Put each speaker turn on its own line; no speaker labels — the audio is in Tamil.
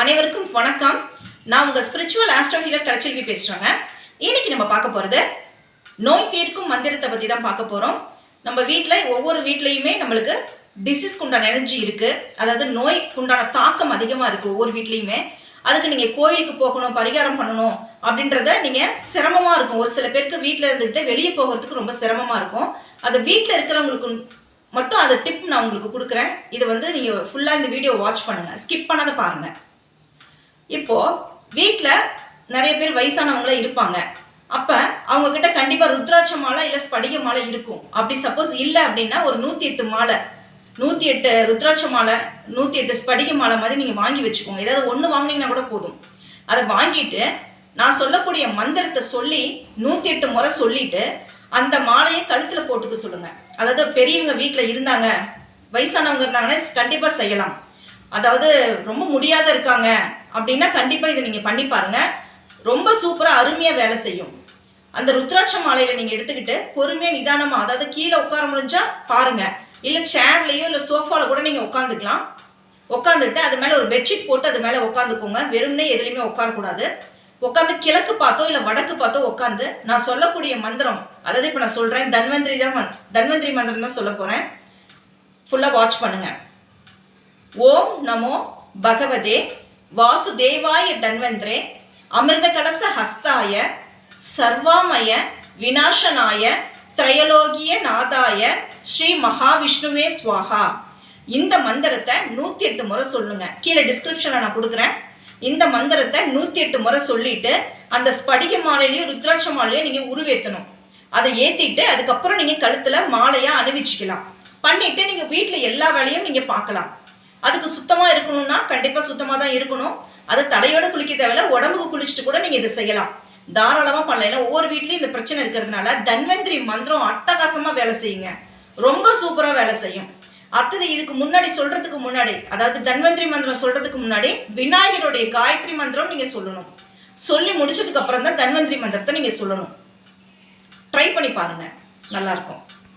அனைவருக்கும் வணக்கம். நான் உங்கள் ஸ்பிரிச்சுவல் ஆஸ்ட்ரோ ஹீலர் கலைச்செல்வி பேசுகிறேங்க இன்னைக்கு நம்ம பார்க்க போகிறது நோய் தீர்க்கும் மந்திரத்தை பற்றி தான் பார்க்க போகிறோம் நம்ம வீட்டில் ஒவ்வொரு வீட்லேயுமே நம்மளுக்கு டிசீஸ்க்கு உண்டான எனர்ஜி இருக்குது அதாவது நோய்க்கு உண்டான தாக்கம் அதிகமாக இருக்குது ஒவ்வொரு வீட்லேயுமே. அதுக்கு நீங்கள் கோயிலுக்கு போகணும் பரிகாரம் பண்ணணும் அப்படின்றத நீங்கள் சிரமமாக இருக்கும். ஒரு சில பேருக்கு வீட்டில் இருந்துக்கிட்டு வெளியே போகிறதுக்கு ரொம்ப சிரமமாக இருக்கும். அது வீட்டில் இருக்கிறவங்களுக்கு மட்டும் அந்த டிப் நான் உங்களுக்கு கொடுக்குறேன். இதை வந்து நீங்கள் ஃபுல்லாக இந்த வீடியோ வாட்ச் பண்ணுங்கள் ஸ்கிப் பண்ணாத பாருங்கள் இப்போது வீட்டில் நிறைய பேர் வயசானவங்கள இருப்பாங்க. அப்போ அவங்க கிட்ட கண்டிப்பாக ருத்ராட்ச மாலை இல்லை ஸ்படிக மாலை இருக்கும். அப்படி சப்போஸ் இல்லை அப்படின்னா ஒரு நூற்றி எட்டு மாலை. நூற்றி எட்டு ருத்ராட்ச மாலை நூற்றி எட்டு ஸ்படிக மாலை மாதிரி நீங்கள் வாங்கி வச்சுக்கோங்க. ஏதாவது ஒன்று வாங்கினீங்கன்னா கூட போதும். அதை வாங்கிட்டு நான் சொல்லக்கூடிய மந்திரத்தை சொல்லி நூற்றி எட்டு முறை சொல்லிட்டு அந்த மாலையை கழுத்தில் போட்டுக்க சொல்லுங்கள் அதாவது பெரியவங்க வீட்டில் இருந்தாங்க வயசானவங்க இருந்தாங்கன்னா கண்டிப்பாக செய்யலாம். அதாவது ரொம்ப முடியாத இருக்காங்க. அப்படின்னா கண்டிப்பாக இதை நீங்கள் பண்ணி பாருங்க. ரொம்ப சூப்பராக அருமையாக வேலை செய்யும். அந்த ருத்ராட்ச மாலையில் நீங்கள் எடுத்துக்கிட்டு பொறுமையாக நிதானமாக அதாவது கீழே உட்கார முடிஞ்சால் பாருங்கள் இல்லை சேர்லேயோ இல்லை சோஃபாவில் கூட நீங்கள் உட்காந்துக்கலாம் உட்காந்துட்டு அது மேலே ஒரு பெட்ஷீட் போட்டு அது மேலே உட்காந்துக்கோங்க வெறும்னே எதுலேயுமே உட்காரக்கூடாது. உட்காந்து கிழக்கு பார்த்தோ இல்லை வடக்கு பார்த்தோ உட்காந்து நான் சொல்லக்கூடிய மந்திரம் அதாவது இப்போ நான் சொல்கிறேன் தன்வந்திரி தான் தன்வந்திரி மந்திரம் தான் சொல்ல போகிறேன் ஃபுல்லாக வாட்ச் பண்ணுங்கள் ஓம் நமோ பகவதே வாசுதேவாய தன்வந்திரே அமிர்த கலச ஹஸ்தாய சர்வாமய விநாசனாய திரையலோகிய நாதாய ஸ்ரீ மகாவிஷ்ணுவே ஸ்வாஹா இந்த மந்திரத்தை நூற்றி எட்டு முறை சொல்லுங்க. கீழே டிஸ்கிரிப்ஷனில் நான் கொடுக்குறேன். இந்த மந்திரத்தை நூற்றி எட்டு முறை சொல்லிட்டு அந்த ஸ்படிக மாலையிலையும் ருத்ராட்ச மாலையும் நீங்கள் உருவேற்றணும் அதை ஏற்றிட்டு அதுக்கப்புறம் நீங்கள் கழுத்தில் மாலையாக அணிவிச்சுக்கலாம். பண்ணிட்டு நீங்கள் வீட்டில் எல்லா வேலையும் நீங்கள் பார்க்கலாம். அதுக்கு சுத்தமாக இருக்கணும்னா கண்டிப்பாக சுத்தமாக தான் இருக்கணும். அது தலையோட குளிக்க தேவையில்ல உடம்புக்கு குளிச்சுட்டு கூட நீங்கள் இதை செய்யலாம். தாராளமாக பண்ணலாம். ஏன்னா ஒவ்வொரு வீட்லேயும் இந்த பிரச்சனை இருக்கிறதுனால தன்வந்திரி மந்திரம் அட்டகாசமாக வேலை செய்யுங்க. ரொம்ப சூப்பராக வேலை செய்யும். அடுத்தது இதுக்கு முன்னாடி சொல்கிறதுக்கு முன்னாடி அதாவது தன்வந்திரி மந்திரம் சொல்கிறதுக்கு முன்னாடி விநாயகருடைய காயத்ரி மந்திரம் நீங்கள் சொல்லணும். சொல்லி முடிச்சதுக்கு அப்புறம் தான் தன்வந்திரி மந்திரத்தை நீங்கள் சொல்லணும். ட்ரை பண்ணி பாருங்கள் நல்லாயிருக்கும்